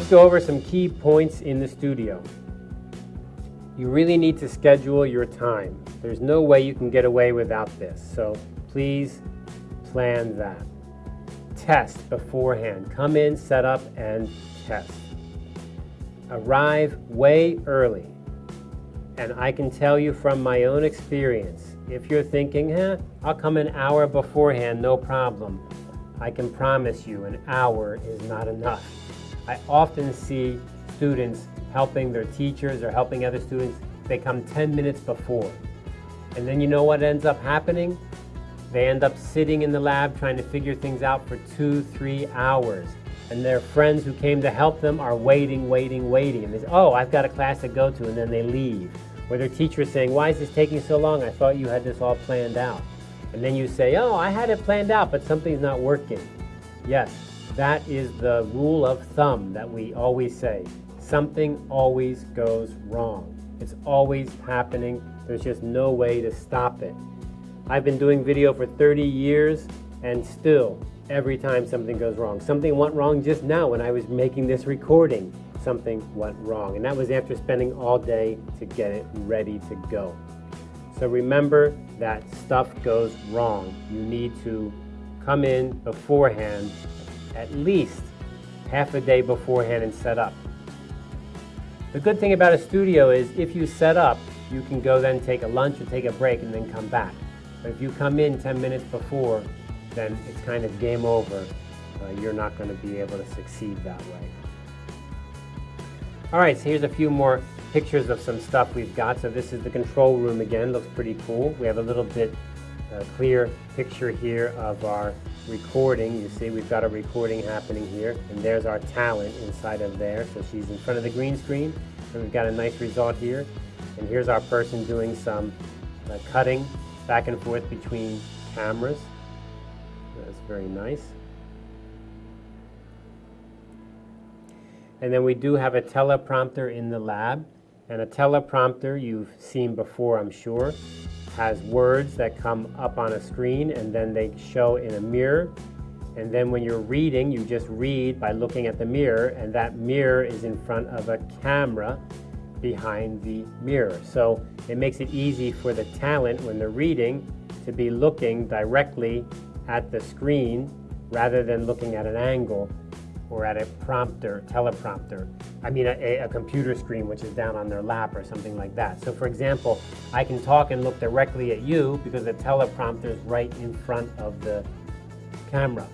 Let's go over some key points in the studio. You really need to schedule your time. There's no way you can get away without this, so please plan that. Test beforehand. Come in, set up, and test. Arrive way early. And I can tell you from my own experience, if you're thinking, eh, I'll come an hour beforehand, no problem. I can promise you an hour is not enough. I often see students helping their teachers or helping other students, they come 10 minutes before. And then you know what ends up happening? They end up sitting in the lab trying to figure things out for two, three hours. And their friends who came to help them are waiting, waiting, waiting. And they say, oh, I've got a class to go to, and then they leave. Or their teacher is saying, why is this taking so long? I thought you had this all planned out. And then you say, oh, I had it planned out, but something's not working. Yes, that is the rule of thumb that we always say. Something always goes wrong. It's always happening. There's just no way to stop it. I've been doing video for 30 years and still every time something goes wrong. Something went wrong just now when I was making this recording. Something went wrong and that was after spending all day to get it ready to go. So remember that stuff goes wrong. You need to come in beforehand, at least half a day beforehand and set up. The good thing about a studio is if you set up, you can go then take a lunch or take a break and then come back. But if you come in 10 minutes before, then it's kind of game over. Uh, you're not going to be able to succeed that way. All right, so here's a few more pictures of some stuff we've got. So this is the control room again, looks pretty cool. We have a little bit uh, clear picture here of our recording. You see we've got a recording happening here and there's our talent inside of there. So she's in front of the green screen and we've got a nice result here. And here's our person doing some uh, cutting back and forth between cameras. That's very nice. And then we do have a teleprompter in the lab. And a teleprompter you've seen before, I'm sure, has words that come up on a screen and then they show in a mirror. And then when you're reading, you just read by looking at the mirror and that mirror is in front of a camera behind the mirror. So it makes it easy for the talent when they're reading to be looking directly at the screen rather than looking at an angle or at a prompter, teleprompter. I mean a, a, computer screen which is down on their lap or something like that. So for example, I can talk and look directly at you because the teleprompter is right in front of the camera.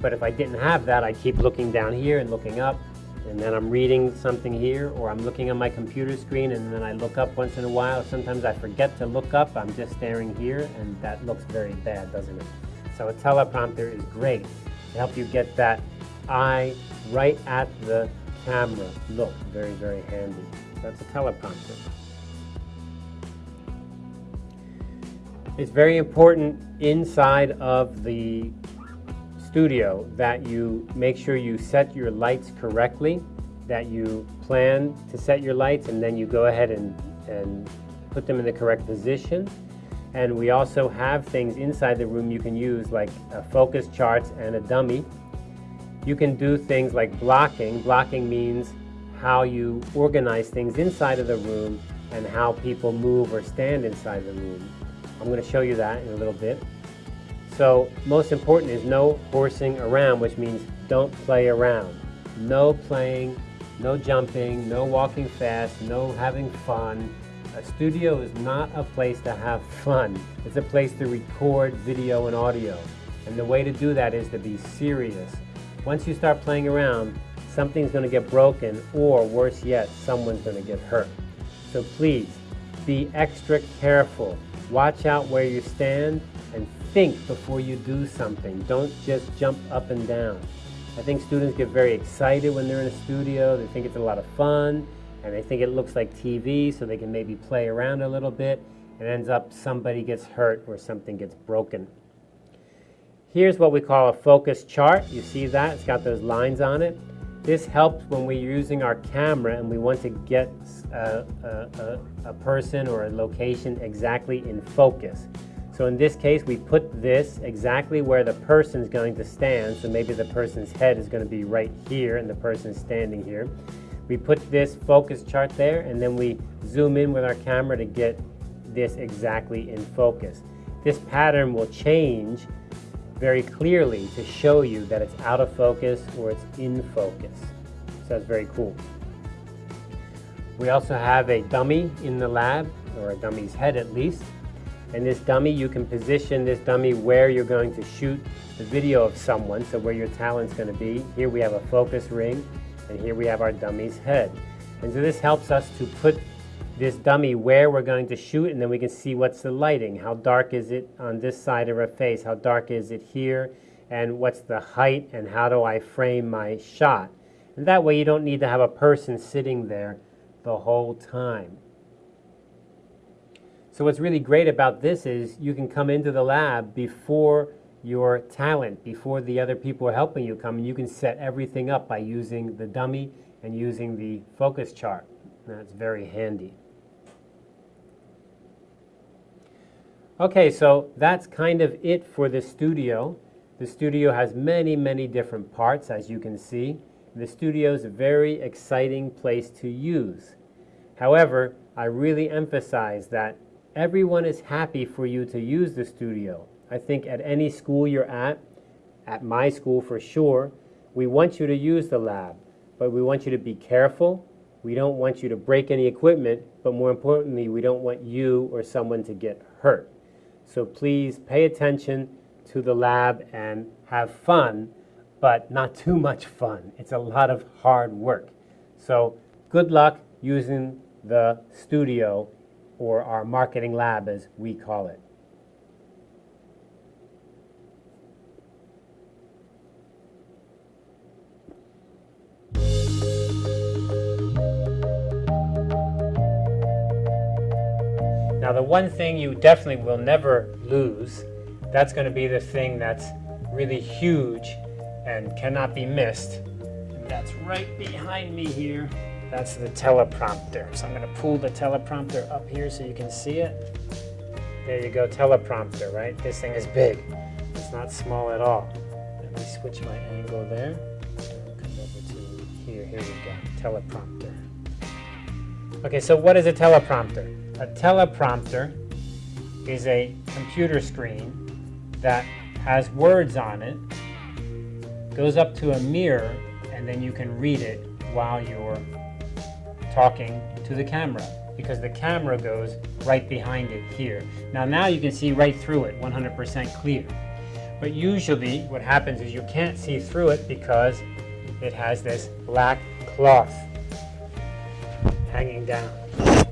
But if I didn't have that, I'd keep looking down here and looking up and then I'm reading something here or I'm looking on my computer screen and then I look up once in a while. Sometimes I forget to look up, I'm just staring here and that looks very bad, doesn't it? So a teleprompter is great to help you get that eye right at the camera. Look, very, very handy. That's a teleprompter. It's very important inside of the studio that you make sure you set your lights correctly, that you plan to set your lights and then you go ahead and, and put them in the correct position. And we also have things inside the room you can use like a focus charts and a dummy you can do things like blocking. Blocking means how you organize things inside of the room and how people move or stand inside the room. I'm going to show you that in a little bit. So most important is no horsing around, which means don't play around. No playing, no jumping, no walking fast, no having fun. A studio is not a place to have fun. It's a place to record video and audio. And the way to do that is to be serious once you start playing around, something's going to get broken or worse yet, someone's going to get hurt. So please, be extra careful. Watch out where you stand and think before you do something. Don't just jump up and down. I think students get very excited when they're in a studio. They think it's a lot of fun and they think it looks like TV so they can maybe play around a little bit and ends up somebody gets hurt or something gets broken. Here's what we call a focus chart. You see that? It's got those lines on it. This helps when we're using our camera and we want to get a, a, a, a person or a location exactly in focus. So in this case, we put this exactly where the person's going to stand. So maybe the person's head is going to be right here and the person's standing here. We put this focus chart there and then we zoom in with our camera to get this exactly in focus. This pattern will change very clearly to show you that it's out of focus or it's in focus. So that's very cool. We also have a dummy in the lab, or a dummy's head at least. And this dummy, you can position this dummy where you're going to shoot the video of someone, so where your talent's going to be. Here we have a focus ring, and here we have our dummy's head. And so this helps us to put this dummy where we're going to shoot, and then we can see what's the lighting. How dark is it on this side of her face? How dark is it here? And what's the height, and how do I frame my shot? And that way you don't need to have a person sitting there the whole time. So what's really great about this is you can come into the lab before your talent, before the other people are helping you come, and you can set everything up by using the dummy and using the focus chart. That's very handy. Okay, so that's kind of it for the studio. The studio has many, many different parts, as you can see. The studio is a very exciting place to use. However, I really emphasize that everyone is happy for you to use the studio. I think at any school you're at, at my school for sure, we want you to use the lab, but we want you to be careful. We don't want you to break any equipment, but more importantly, we don't want you or someone to get hurt. So please pay attention to the lab and have fun but not too much fun. It's a lot of hard work. So good luck using the studio or our marketing lab as we call it. One thing you definitely will never lose, that's going to be the thing that's really huge and cannot be missed. And that's right behind me here. That's the teleprompter. So I'm going to pull the teleprompter up here so you can see it. There you go, teleprompter, right? This thing is big. It's not small at all. Let me switch my angle there. Come over to here. Here we go, teleprompter. Okay, so what is a teleprompter? A teleprompter is a computer screen that has words on it goes up to a mirror and then you can read it while you're talking to the camera because the camera goes right behind it here. Now, now you can see right through it, 100% clear. But usually what happens is you can't see through it because it has this black cloth hanging down.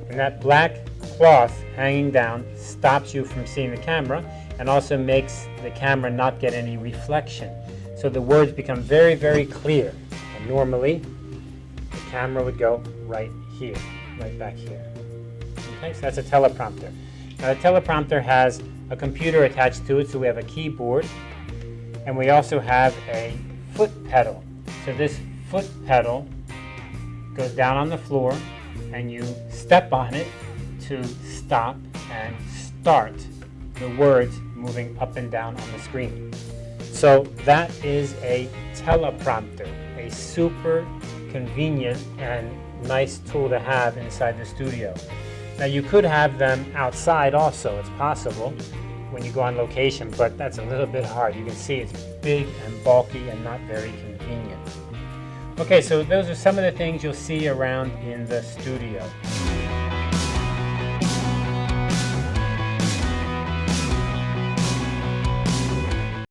And that black cloth hanging down stops you from seeing the camera and also makes the camera not get any reflection. So the words become very, very clear. And normally, the camera would go right here, right back here. Okay, so that's a teleprompter. Now the teleprompter has a computer attached to it, so we have a keyboard, and we also have a foot pedal. So this foot pedal goes down on the floor, and you step on it to stop and start the words moving up and down on the screen. So that is a teleprompter, a super convenient and nice tool to have inside the studio. Now you could have them outside also, it's possible when you go on location, but that's a little bit hard. You can see it's big and bulky and not very convenient. Okay, so those are some of the things you'll see around in the studio.